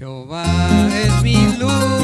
Jehová es mi luz.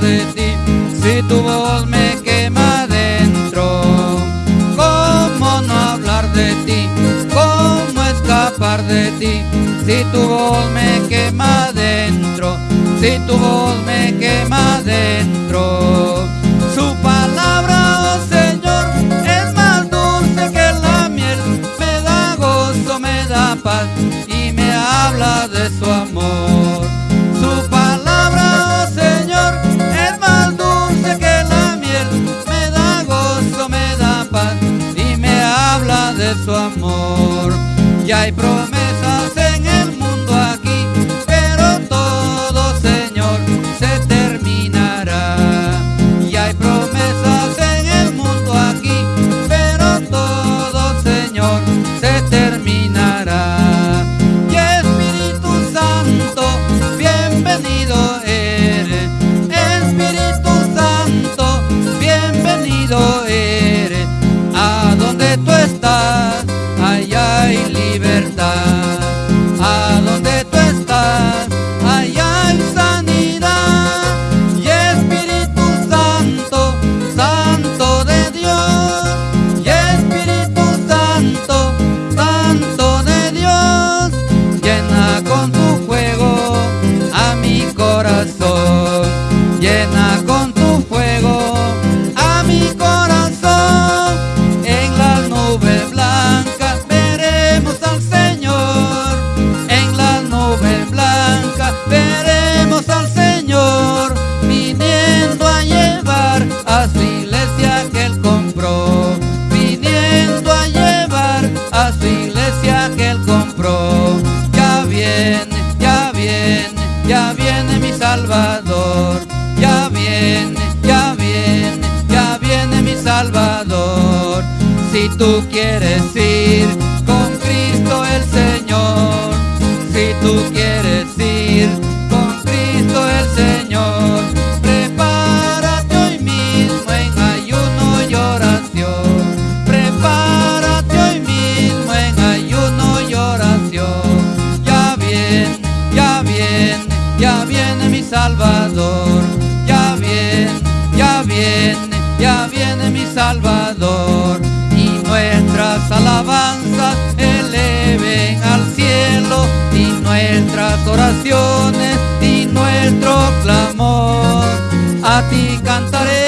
de ti si tu voz me quema dentro? ¿Cómo no hablar de ti? ¿Cómo escapar de ti si tu voz me quema dentro? Si tu voz me quema dentro. Su palabra, oh Señor, es más dulce que la miel. Me da gozo, me da paz y me habla de su amor. y hay promesas en el mundo aquí, pero todo, Señor, se terminará. Y hay promesas en el mundo aquí, pero todo, Señor, se terminará. Y Espíritu Santo, bienvenido eres. Espíritu Santo, bienvenido eres. llena tú quieres ir. alabanzas eleven al cielo y nuestras oraciones y nuestro clamor. A ti cantaré